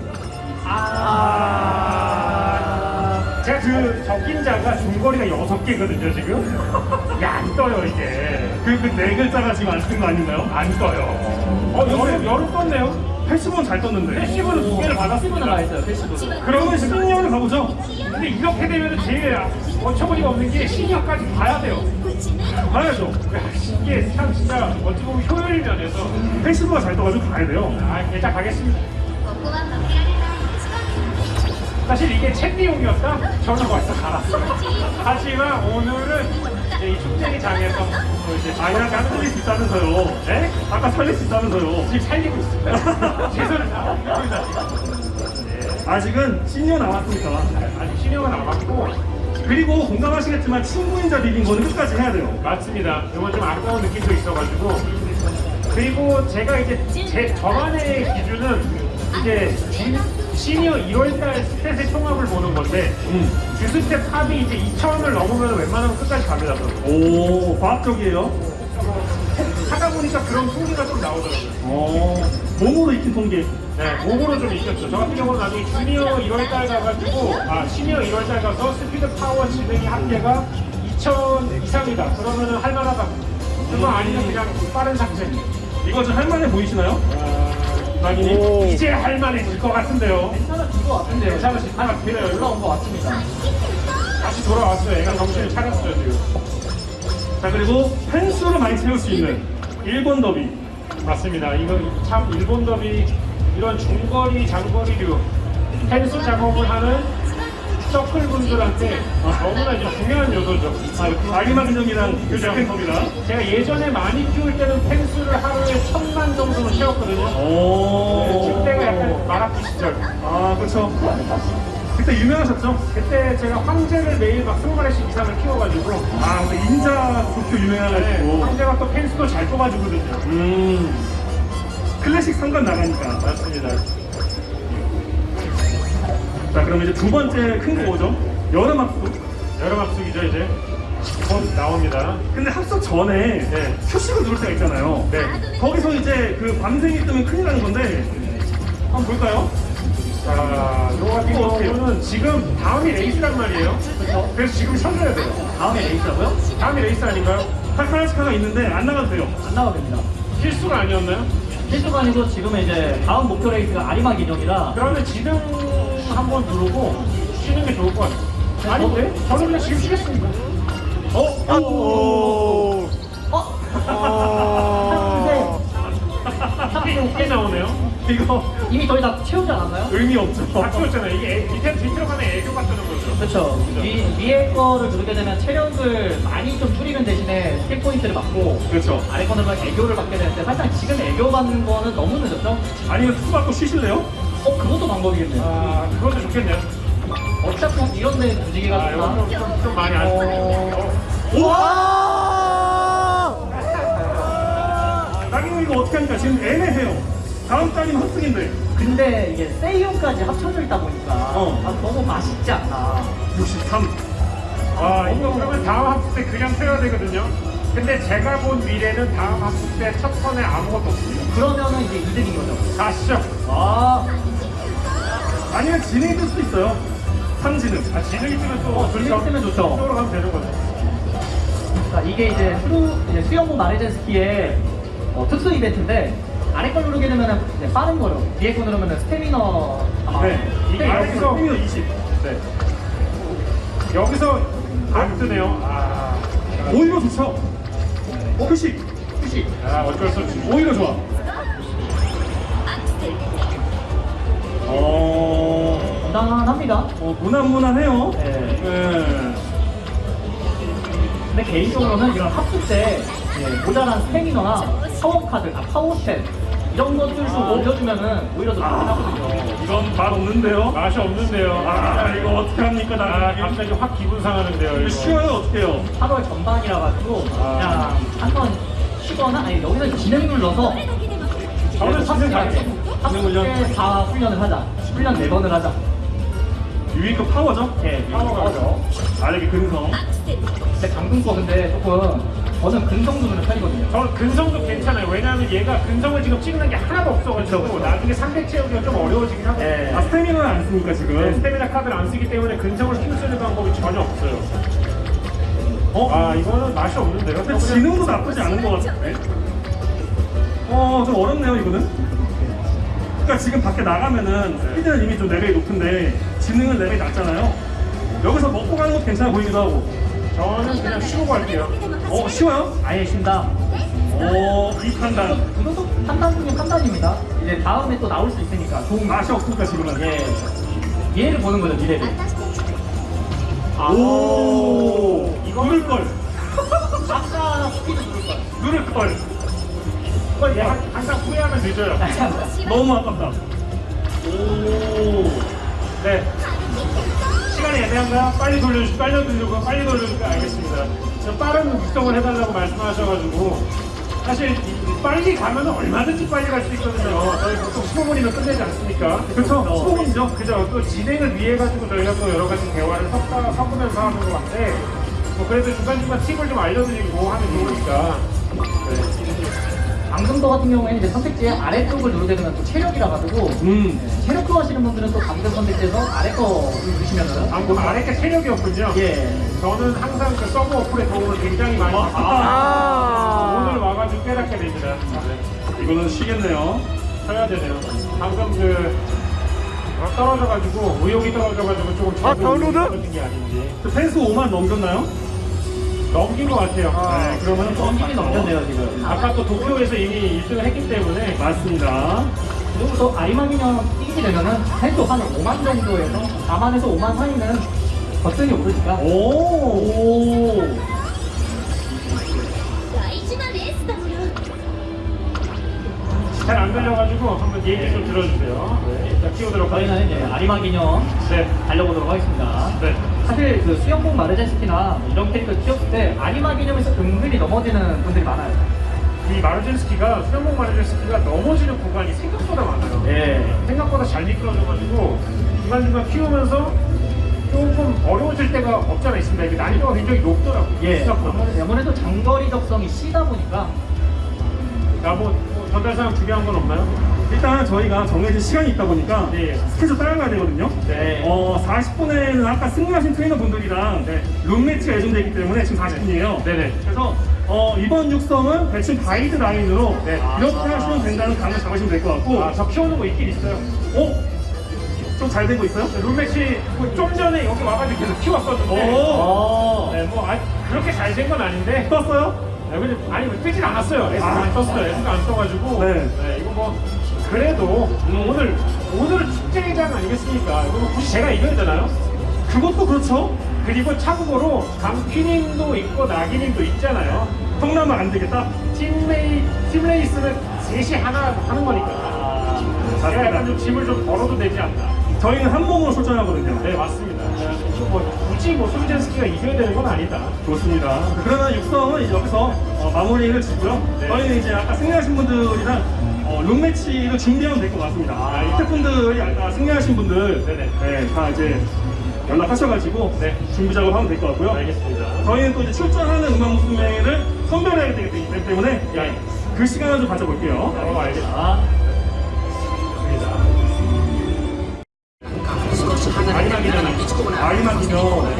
아. 제가 그 적힌자가 중거리가 6개거든요, 지금. 야, 안 떠요, 이게. 그, 그 네 글자가 지금 안 쓴 거 아닌가요? 안 떠요. 어, 아, 여름, 네. 여름 떴네요. 패시브는 잘 떴는데. 패시브는 두 개를 받았습니다. 나있어요, 패시브. 그러면 16을 가보죠. 근데 이렇게 되면 제일 어처구니가 없는 게 12억까지 봐야 돼요. 봐야죠. 이게 참 진짜 어찌 보면 효율이 면에서 패시브가 잘 떠가지고 가야 돼요. 아, 일단 가겠습니다. 먹고만 밖에 하는 사실 이게 챗비용이었다? 저는 벌써 갈았어요. 하지만 오늘은 이 축제장에서 또 이제 아, 그냥 아까 살릴 수 있다면서요. 네? 아까 살릴 수 있다면서요. 지금 살리고 있습니다. 최선을 다하고 있습니다. 아직은 시니어 남았으니까. 아직 신용은 남았고 그리고 공감하시겠지만 친구인자 비긴 거는 끝까지 해야 돼요. 맞습니다. 이건 좀 아까운 느낌도 있어가지고 그리고 제가 이제 제 저만의 기준은 이제 주- 시니어 1월달 stat의 총합을 보는 건데 음. 주stat 합이 이제 2,000을 넘으면 웬만하면 끝까지 갑니다. 오, 과학적이에요. 하다 보니까 그런 통계가 좀 나오더라고요. 어, 몸으로 익힌 통계. 네, 몸으로 좀 익혔죠. 저 같은 경우는 나중에 주니어 1월달 가가지고, 아, 시니어 1월달 가서 스피드 파워 지능이 합계가 2000 이상이다. 그러면은 할만하다. 그거 아니면 그냥 빠른 삭제. 이거 좀 할만해 보이시나요? 아, 이, 이제 할만해질 것 같은데요. 괜찮아진 것 같은데요. 괜찮으실 것 같아요. 올라온 것 같습니다. 다시 돌아왔어요. 애가 정신을 차렸어요, 지금. 자, 그리고 펜수를 많이 채울 수 있는 일본 더비. 맞습니다. 이거 참 일본 더비 이런 중거리, 장거리류 펜스 작업을 하는 서클 분들한테 너무나 이제 중요한 요소죠. 아, 근정이랑 그죠? 펜 더비다. 제가 예전에 많이 키울 때는 펜스를 하루에 천만 정도는 채웠거든요. 오. 그때가 약간 마라키 시절. 아, 그렇죠. 그때 유명하셨죠? 그때 제가 황제를 매일 막 20마리씩 이상을 키워가지고 아, 근데 인자 좋게 네, 유명해가지고. 황제가 또 펜스도 잘 뽑아주거든요. 음. 클래식 상관 나가니까. 맞습니다. 자, 그럼 이제 두 번째 큰 거 뭐죠? 여름 합숙. 여름 합숙이죠 이제 곧 나옵니다. 근데 합숙 전에 네. 휴식을 누를 때가 있잖아요. 네. 거기서 이제 그 밤샘이 뜨면 큰일 나는 건데 한번 볼까요? 자, 이거 같은? 경우는 지금 다음이 레이스란 말이에요. 그래서 지금 쉬어줘야 돼요. 다음에 레이스라고요? 다음이 레이스 아닌가요? 타카라즈카가 있는데 안 나가도 돼요. 안 나가도 됩니다. 필수가 아니었나요? 필수가 아니고 지금 이제 다음 목표 레이스가 아리마 기념이라 그러면 지금 한 번 누르고 쉬는 게 좋을 것 같아요. 아닌데? 저는 그냥 지금 쉬겠습니다. 어? 오. 어? 어. 이게 웃게 나오네요. 이거 이미 저희 다 채우지 않았나요? 의미 없죠. 다 키웠잖아요. 이게 애- 밑에 밑으로 가면 애교가 뜨는 거죠. 그렇죠. 위, 위에 거를 누르게 되면 체력을 많이 좀 줄이는 대신에 스킬 포인트를 받고 그렇죠. 아래 거는 막 애교를 받게 되는데 사실 지금 애교 받는 거는 너무 늦었죠? 아니면 숙 받고 쉬실래요? 어 그것도 방법이겠네요. 아, 그것도 좋겠네요. 어차피 이런 데 움직이가 아, 이거 좀, 좀, 좀 많이 아쉽네요. 어. 와! 나경이 이거 어떻게 하니까 지금 애매해요. 다음 달이면 합숙인데 근데 이게 세이온까지 합쳐져 있다 보니까 어. 아, 너무 맛있지 않나. 63. 아, 이거 그러면 다음 합숙 때 그냥 태워야 되거든요. 근데 제가 본 미래는 다음 합숙 때첫 턴에 아무것도 없습니다. 그러면은 이제 이득인 거죠. 가시죠. 아, 아니면 진행이 될 수도 있어요. 삼진은. 아, 진흙이 뜨면 또 어, 진흙이 뜨면 좋죠. 쪽으로 가면 되는 거죠. 그러니까 이게 이제 수루 이제 수영복 마네젠 스키의 어, 특수 이벤트인데 아래 걸 누르게 되면은 이제 빠른 거요. 뒤에 거 누르면은 스태미너 아마 네. 이게 여기서- 스피너 20. 네. 여기서 안 뜨네요. 아, 오히려 좋죠. 어, 표시. 표시. 아 어쩔 수 없이. 오히려 좋아. 어, 무난합니다. 어 무난무난해요. 네. 네. 근데 개인적으로는 이런 합숙 때 예, 모자란 스태미너나 파워 카드, 아 파워 stat 이런 것들 좀 올려주면은 오히려 더 좋긴 하거든요. 이건 맛 없는데요. 맛이 없는데요. 아, 이거 어떻게 합니까, 아, 나 갑자기 확 기분 상하는데요. 이거. 쉬워요, 어떡해요? 8월 전반이라 가지고 아. 그냥 한번 쉬거나 아니 여기서 진행 눌러서 저는 진행 가죠. 합숙 때 4 훈련을 하자. 훈련 4번을 하자. 유이급 파워죠? 예, 파워가 죠 아래게 근성. 근데 강등 거 근데 조금 저는 근성 누르는 편이거든요. 저는 근성도 괜찮아요. 왜냐하면 얘가 근성을 지금 찍는 게 하나도 없어가지고 나중에 300 채우기가 좀 어려워지긴 하거든요. 예. 아, 스태미너는 안 쓰니까 지금. 네, 스태미나 카드를 안 쓰기 때문에 근성을 키울 수 있는 방법이 전혀 없어요. 어? 아 이거는 맛이 없는데요. 근데 지능도 나쁘지 않은 것 같은데. 어, 좀 어렵네요, 이거는. 그러니까 지금 밖에 나가면은 스피드는 이미 좀 레벨이 높은데 지능은 레벨이 낮잖아요. 여기서 먹고 가는 것도 괜찮아 보이기도 하고. 저는 그냥 쉬고 갈게요. 어, 쉬워요? 아예 쉰다. 어, 이 판단. 그것도 판단 중에 판단입니다. 이제 다음에 또 나올 수 있으니까 좋은 거. 맛이 없으니까 지금은. 예. 미래를 보는 거죠, 미래를. 오, 이거 누를 걸. 아까 스피드 누를 거야. 누를 걸. 이걸 얘 한- 항상 후회하면 늦어요. 너무 아깝다. 오. 네. 시간이 애매한가요? 빨리 돌려주, 빨리 돌려고, 빨리 돌려줄까? 알겠습니다. 좀 빠른 육성을 해달라고 말씀하셔가지고, 사실 이- 빨리 가면 얼마든지 빨리 갈 수 있거든요. 저희 보통 15분이면 끝내지 않습니까? 그쵸, 15분이죠. 그죠. 또 진행을 위해 가지고 저희가 또 여러 가지 대화를 섞다, 섞으면서 하는 것 같은데, 뭐 그래도 중간중간 팁을 좀 알려드리고 하면 좋으니까. 네. 방금도 같은 경우에는 이제 선택지의 아래쪽을 누르게 되면 또 체력이라 가지고 음. 네, 체력 하시는 분들은 또 방금 선택지에서 아래 거 누르시면은 아, 뭐 아래 게 체력이었군요. 예. 저는 항상 그 서브 어플의 도움을 굉장히 많이 아, 받습니다. 아. 오늘 와가지고 깨닫게 됩니다. 네. 이거는 쉬겠네요. 쉬어야 되네요. 방금 그 어, 떨어져가지고 의욕이 떨어져가지고 조금 아, 다운된 게 아닌지 그 팬 수 5만 넘겼나요? 넘긴 것 같아요. 아, 네, 그러면 넘기긴 넘겼네요 지금. 네. 아까 또 도쿄에서 이미 1등을 했기 때문에 맞습니다. 그리고서 아리마기념 뛰게 되면은 펜도 한 5만 정도에서 4만에서 5만 사이는 버튼이 오르니까. 오. 오. 잘안 들려가지고 한번 얘기 좀 들어주세요. 네. 일단 키워드로 저희는 이제 아리마 기념 네. 달려보도록 하겠습니다. 네. 사실 그 수영복 마르젠스키나 이런 캐릭터 키웠을 때 아리마기념에서 은근히 넘어지는 분들이 많아요. 이 마르젠스키가 수영복 마르젠스키가 넘어지는 구간이 생각보다 많아요. 예. 생각보다 잘 미끄러져가지고 중간중간 키우면서 조금 어려워질 때가 없잖아 있습니다. 이게 난이도가 굉장히 높더라고요. 예. 아무래도- 아무래도 장거리 적성이 시다 보니까 야, 뭐, 뭐 전달사항 중요한 건 없나요? 일단 저희가 정해진 시간이 있다 보니까 네. 스케줄 따라가야 되거든요. 네. 어, 40분에는 아까 승리하신 트레이너분들이랑 네. 룸매치가 예정되어 있기 때문에 지금 40분이에요. 네네. 그래서 어, 이번 육성은 대충 가이드 라인으로 네. 이렇게 하시면 된다는 감을 잡으시면 될 것 같고 아, 저 키우는 거 있긴 있어요. 어? 좀잘 되고 있어요? 룸매치 뭐좀 전에 여기 와가지고 계속 키웠었는데 오. 어. 네, 뭐 아, 그렇게 잘 된 건 아닌데 떴어요? 네, 근데 아니 뭐 뜨진 않았어요. S가 아. 안 떴어요. S가 안 떠가지고 네. 이거 뭐 그래도 오늘 오늘은 축제장 아니겠습니까? 이거 뭐 굳이 제가 이겨야 되나요? 그것도 그렇죠. 그리고 참고로 강피님도 있고 나기님도 있잖아요. 통나면 안 되겠다. 팀레이 팀레이스는 셋이 하나 하는 거니까. 제가 약간 좀 짐을 좀 덜어도 되지 않나. 저희는 한 몸으로 출전하거든요. 네 맞습니다. 뭐 굳이 뭐 소비젠스키가 이겨야 되는 건 아니다. 좋습니다. 그러면 육성은 여기서 어, 마무리를 짓고요. 네. 저희는 이제 아까 승리하신 분들이랑 어, 룸매치를 준비하면 될 것 같습니다. 아, 이 태 분들이 아까 승리하신 분들. 네, 다 이제 연락하셔가지고 네. 준비 작업하면 될 것 같고요. 알겠습니다. 저희는 또 이제 출전하는 음악 무스매를 선별해야 되기 때문에 네. 그 시간을 좀 가져볼게요. 어 알겠습니다.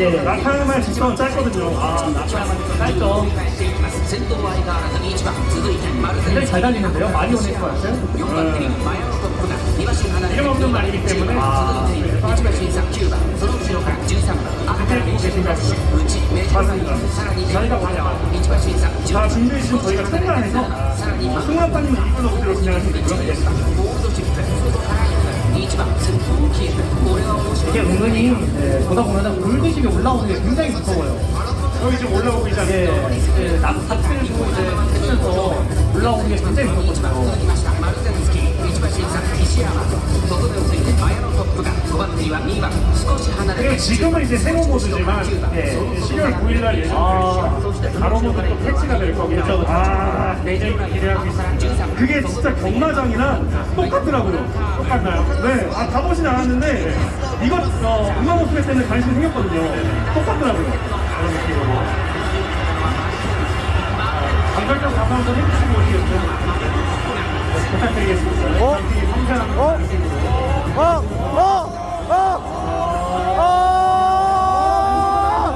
예. 나타나만 직선 짧거든요. 아, 나타나면 짧죠. 굉장히 잘 달리는데요? 많이 오는 것 같아요? 이름 없는 말이기 때문에 아, 근데 계신가요? 맞습니다. 저희가. 자, 준비 지금 저희가 참가해서 승관빠님 이끌로 그대로 진행할 수 있고요. 이게 은근히 네, 보다 보면 물드심이 올라오는 게 굉장히 무서워요. 여기 지금 올라오고 않습니까? 예, 이제 남 닭들을 주고 이제 하면서 올라오는 게 굉장히 무섭거든요. 그리고 지금은 이제 세모 모드지만 예, 12월 9일날 예정돼 가로 모드 또 패치가 될 겁니다. 아, 굉장히 기대하고 있습니다. 그게 진짜 경마장이랑 똑같더라고요. 똑같나요? 네, 아, 가보진 않았는데, 이거, 어, 음악 모습에 때는 관심이 생겼거든요. 똑같더라고요. 그런 느낌으로. 감별적 감사 한번 해주시고? 네, 부탁드리겠습니다. 어? 어? 어? 어? 어? 어?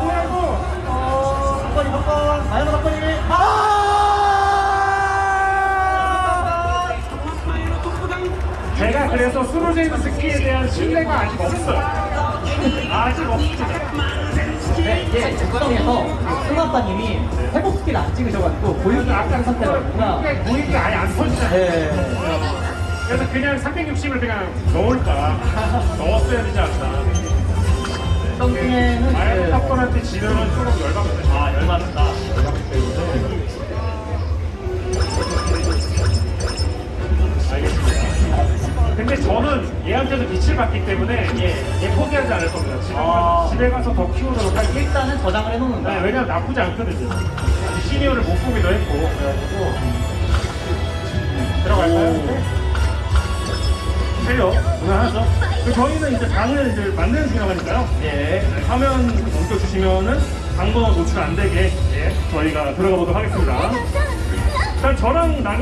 뭐라고? 아! 제가 그래서 스로제이드 스키에 대한 신뢰가 아직 없어요. 아직 없습니다. 네, 이게 작성에서 승아빠님이 회복 스킬 안 찍으셔가지고 고유기 악상 상태라 그구나. 보이기 아예 안 터지잖아요. 네. 그래서 그냥 360을 그냥 넣을까 넣었어야 되지 않나. 덩킹에는 아예 이제 탑건한테 지면은 조금 열받거든요. 아 열받는다. 근데 저는 얘한테도 빛을 받기 때문에 얘, 얘 포기하지 않을 겁니다. 집에, 아. 가서, 집에 가서 더 키우도록 할게요. 일단은 저장을 해놓는다. 네, 왜냐면 나쁘지 않거든요. 시니어를 못 보기도 했고, 그래가지고. 들어갈까요? 네. 해요. 무난하죠. 그 저희는 이제 방을 이제 만드는 중이라니까요. 예. 네, 화면 넘겨주시면은 방 번호 노출 안 되게 예, 저희가 들어가 보도록 하겠습니다. 일단 저랑 나